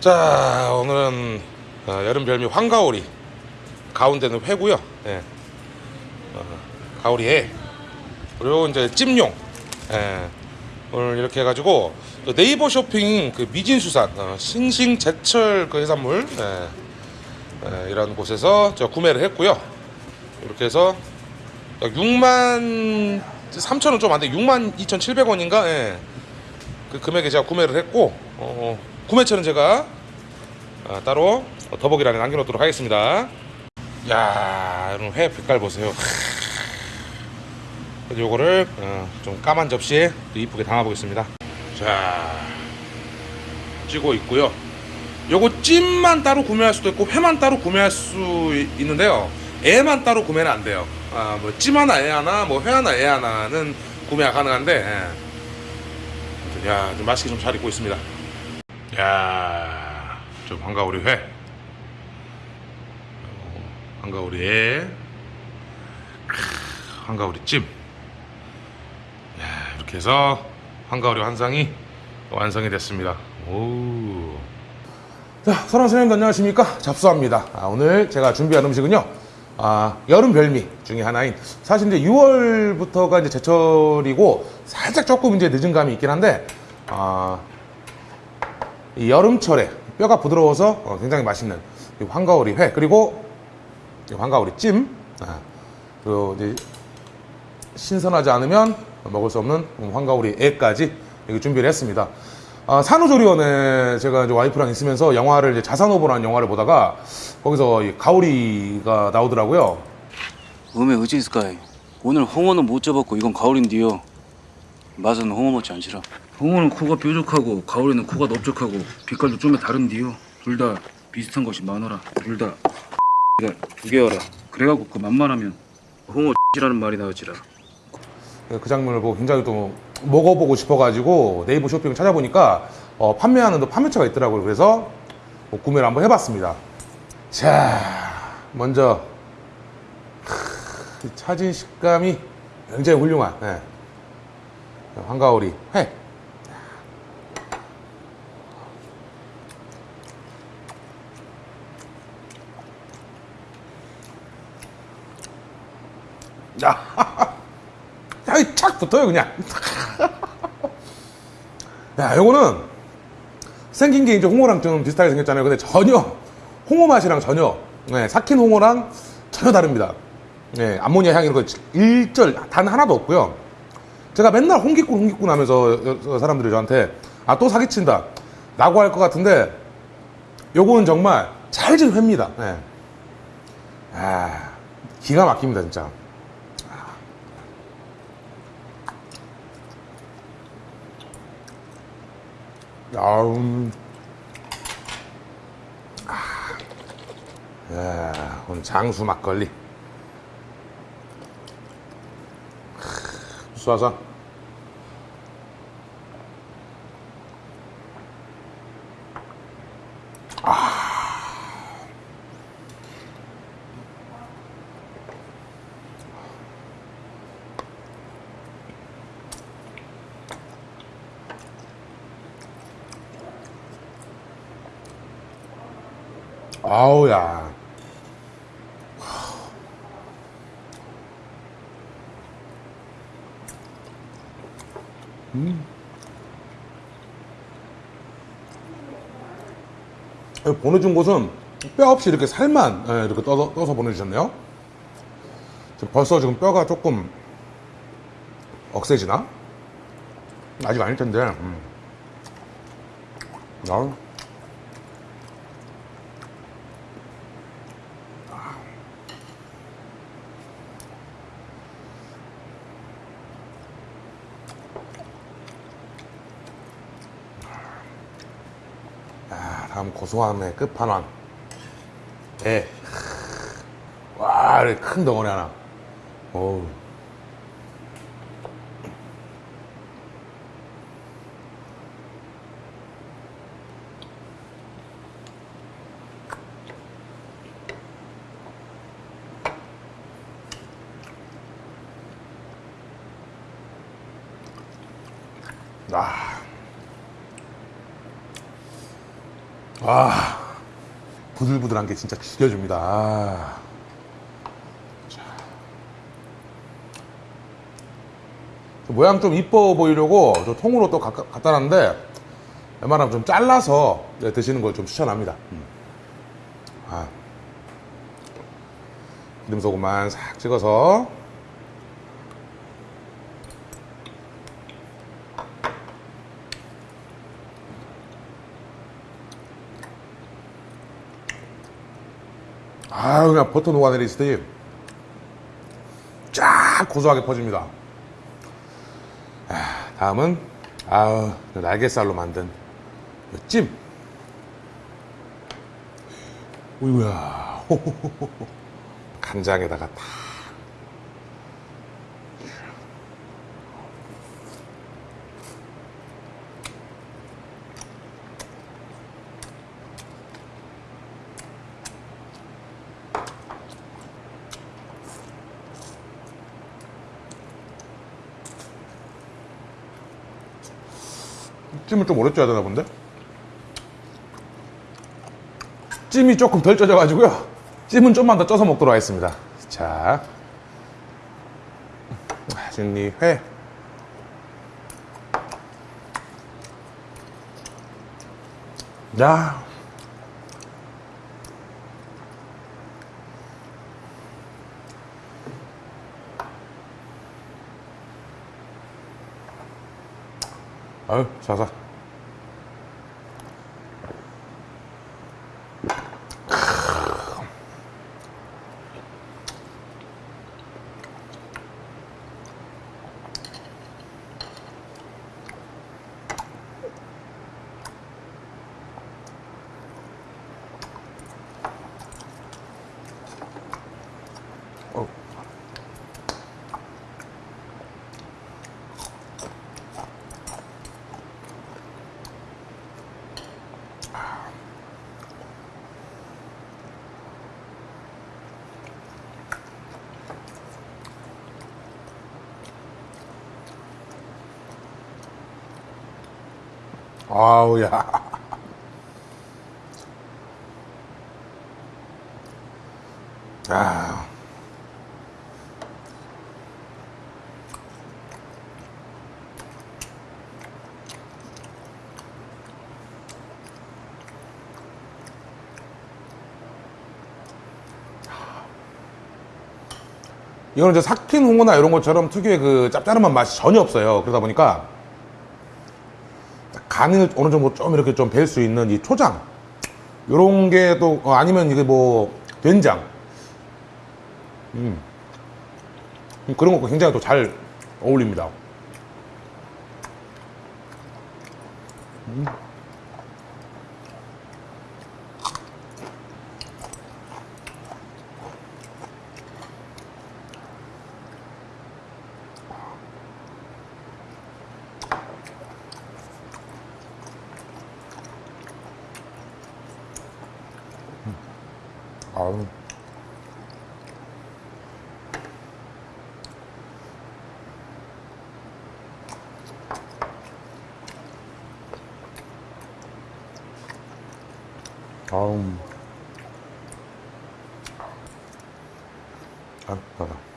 자 오늘은 어, 여름 별미 황가오리 가운데는 회고요. 예. 어, 가오리 회 그리고 이제 찜용. 예. 오늘 이렇게 해가지고 또 네이버 쇼핑 그 미진수산 어, 싱싱 제철 그 해산물 예. 예, 이런 곳에서 제가 구매를 했고요. 이렇게 해서 6만 3천 원 좀 안 돼. 6만 2,700원인가? 예. 그 금액에 제가 구매를 했고 어, 구매처는 제가 아, 따로 더보기란에 남겨놓도록 하겠습니다. 야, 여러분 회 빛깔 보세요. 요거를 어, 좀 까만 접시에 또 이쁘게 담아보겠습니다. 자, 찌고 있고요. 요거 찜만 따로 구매할 수도 있고 회만 따로 구매할 수 있- 있는데요. 애만 따로 구매는 안 돼요. 아, 뭐찜 하나 애 하나, 뭐 회 하나 애 하나는 구매가 가능한데. 예. 야, 좀 맛있게 좀 잘 익고 있습니다. 야, 좀 한가오리 회. 어, 한가오리 애. 크, 한가오리 찜. 야, 이렇게 해서 한가오리 환상이 완성이 됐습니다. 오. 자, 선원 선생님도 안녕하십니까? 잡수합니다. 아, 오늘 제가 준비한 음식은요. 아, 여름 별미 중에 하나인 사실 이제 6월부터가 이제 제철이고 살짝 조금 이제 늦은 감이 있긴 한데 아, 이 여름철에 뼈가 부드러워서 어, 굉장히 맛있는 이 황가오리 회 그리고 이 황가오리 찜 아, 그리고 이제 신선하지 않으면 먹을 수 없는 황가오리 애까지 이렇게 준비를 했습니다. 아, 산후조리원에 제가 이제 와이프랑 있으면서 영화를 이제 자산오보라는 영화를 보다가 거기서 이 가오리가 나오더라고요. 음에 의지스카이. 오늘 홍어는 못 잡았고 이건 가오리인데요. 맛은 홍어 못지 않지라. 홍어는 코가 뾰족하고 가오리는 코가 넓적하고 빛깔도 좀 다른데요. 둘 다 비슷한 것이 많아라. 둘 다 두 개여라. 그래갖고 그 만만하면 홍어 X라는 말이 나오지라. 그 장면을 보고 굉장히 또 먹어보고 싶어가지고 네이버 쇼핑을 찾아보니까 어, 판매하는 또 판매처가 있더라고요. 그래서 뭐 구매를 한번 해봤습니다. 자, 먼저 크, 이 차진 식감이 굉장히 훌륭한 예. 황가오리 회. 야, 향이 착 붙어요 그냥. 야, 요거는 생긴 게 이제 홍어랑 좀 비슷하게 생겼잖아요. 근데 전혀 홍어 맛이랑 전혀 네, 삭힌 홍어랑 전혀 다릅니다. 네, 암모니아 향이 이런 거 일절 단 하나도 없고요. 제가 맨날 홍기꾼 홍기꾼 하면서 여- 사람들이 저한테 아 또 사기친다 라고 할 것 같은데 요거는 정말 찰진 회입니다. 네. 아, 기가 막힙니다 진짜. 아 음. 아. 야, 오늘 장수 막걸리. 쏴서. 아우야. 음. 보내준 곳은 뼈 없이 이렇게 살만 예, 이렇게 떠서, 떠서 보내주셨네요. 벌써 지금 뼈가 조금 억세지나? 아직 아닐 텐데. 음. 아 다음 고소함의 끝판왕. 예. 와, 큰 덩어리 하나. 어우. 아. 아. 부들부들한 게 진짜 죽여줍니다. 아. 자. 모양 좀 이뻐 보이려고 저 통으로 또 갖- 갖다 놨는데 웬만하면 좀 잘라서 네, 드시는 걸 좀 추천합니다. 음. 아. 기름 소금만 싹 찍어서 아 그냥 버터 녹아내리듯이 쫙 고소하게 퍼집니다. 아, 다음은 아 날개살로 만든 이 찜. 오이구야. 간장에다가 딱. 찜을 좀 오래 쪄야 되나 본데? 찜이 조금 덜 쪄져가지고요. 찜은 좀만 더 쪄서 먹도록 하겠습니다. 자, 진리 회. 야. 아유, 자자. 아우 야. 아. 이거는 이제 삭힌 홍어나 이런 것처럼 특유의 그 짭짤한 맛이 전혀 없어요. 그러다 보니까 간을 어느 정도 좀 이렇게 좀 뵐 수 있는 이 초장 요런 게 또 아니면 이게 뭐 된장 음 그런 거 굉장히 또 잘 어울립니다. 음. 아우. 아, 나다.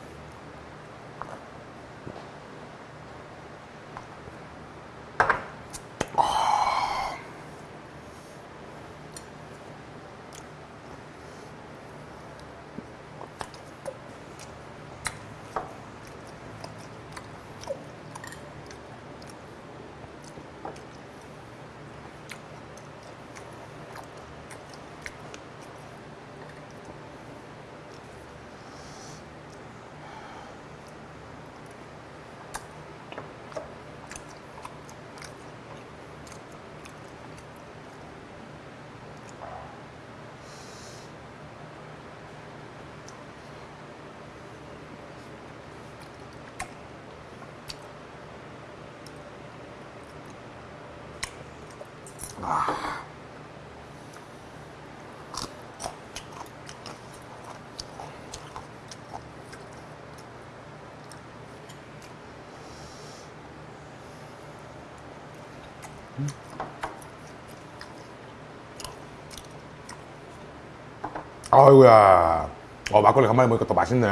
아이고야. 어, 막걸리 간만에 먹으니까 또 맛있네.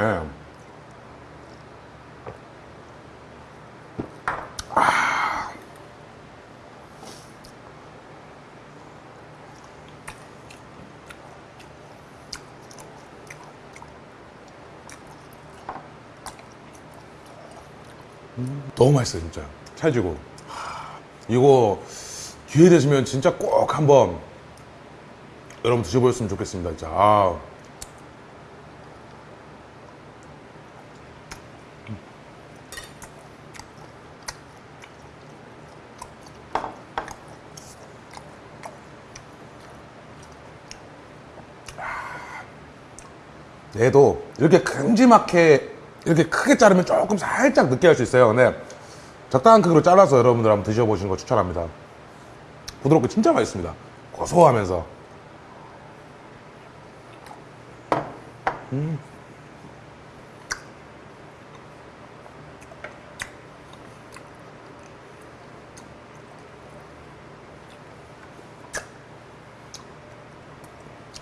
너무 맛있어요, 진짜. 찰지고. 하, 이거 기회 되시면 진짜 꼭 한번 여러분 드셔보셨으면 좋겠습니다, 진짜. 아. 얘도 이렇게 큼지막하게 이렇게 크게 자르면 조금 살짝 느끼할 수 있어요. 근데 적당한 크기로 잘라서 여러분들 한번 드셔보시는 거 추천합니다. 부드럽고 진짜 맛있습니다. 고소하면서. 음.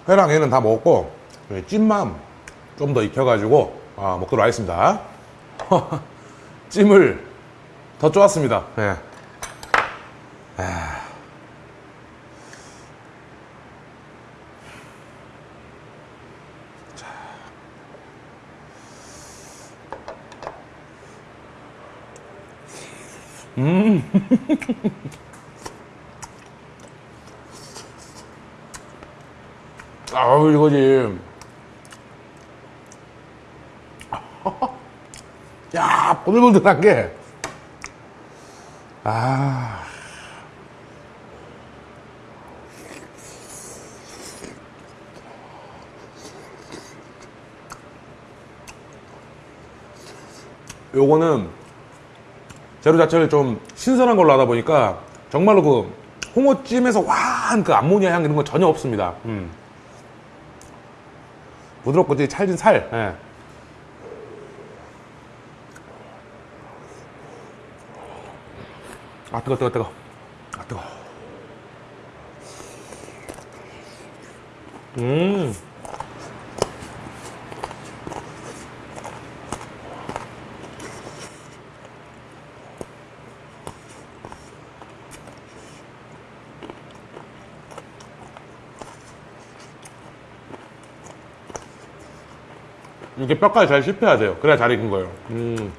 회랑 얘는 다 먹었고 이 찜만 좀 더 익혀가지고 아, 먹도록 하겠습니다. 찜을 더 쪼았습니다. 네. 아. 음. 아우 이거지. 야, 보들보들한 게. 아. 요거는 재료 자체를 좀 신선한 걸로 하다 보니까 정말로 그 홍어찜에서 와한 그 암모니아 향 이런 건 전혀 없습니다. 음. 부드럽고 되게 찰진 살. 예. 아 뜨거 뜨거 뜨거 아 뜨거 음 이게 뼈까지 잘 씹혀야 돼요. 그래야 잘 익은 거예요. 음.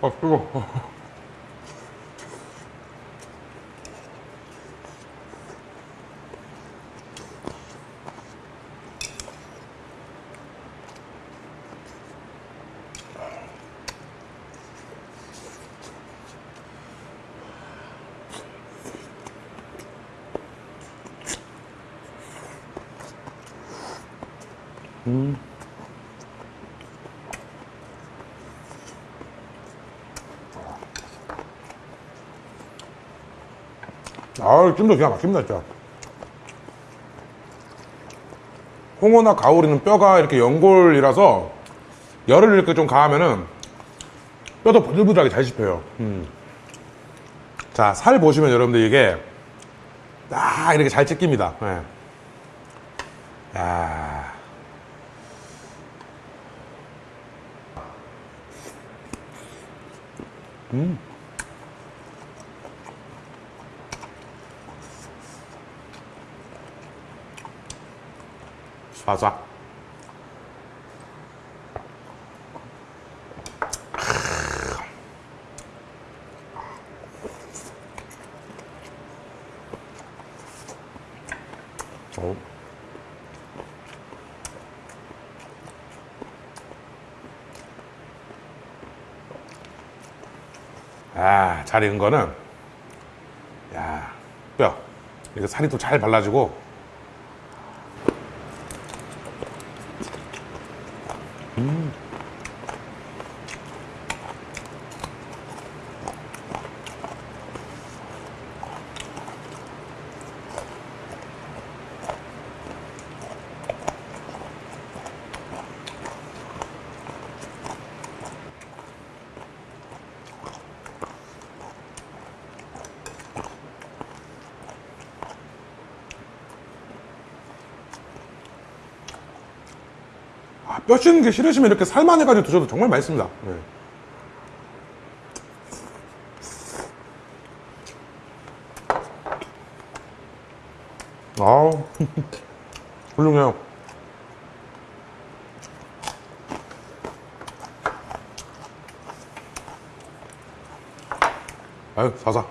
아, 뜨거. 아우, 찜도 기가 막힙니다, 진짜. 홍어나 가오리는 뼈가 이렇게 연골이라서 열을 이렇게 좀 가하면은 뼈도 부들부들하게 잘 씹혀요. 음. 자, 살 보시면 여러분들 이게 딱 이렇게 잘 찢깁니다. 예. 야. 음. 바삭. 어. 아, 잘 익은 거는, 야, 뼈. 이거 살이 또 잘 발라지고, 음. 뼈 씹는 게 싫으시면 이렇게 살만 해가지고 드셔도 정말 맛있습니다. 네. 아우, 훌륭해요. 아유, 사사.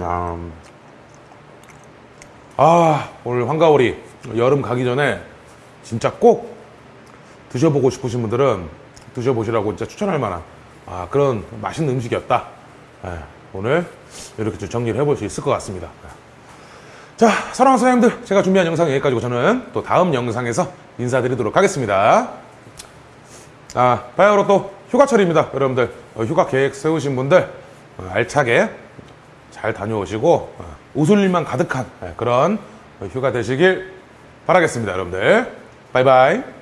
야, 음. 아, 오늘 한가오리 여름 가기 전에 진짜 꼭 드셔보고 싶으신 분들은 드셔보시라고 진짜 추천할 만한 아, 그런 맛있는 음식이었다. 예, 오늘 이렇게 좀 정리를 해볼 수 있을 것 같습니다. 자, 사랑하는 사장님들, 제가 준비한 영상 여기까지고 저는 또 다음 영상에서 인사드리도록 하겠습니다. 아, 바야흐로 또 휴가철입니다. 여러분들, 어, 휴가 계획 세우신 분들, 어, 알차게 잘 다녀오시고, 어, 웃을 일만 가득한 예, 그런 휴가 되시길 바라겠습니다. 여러분들. 바이바이.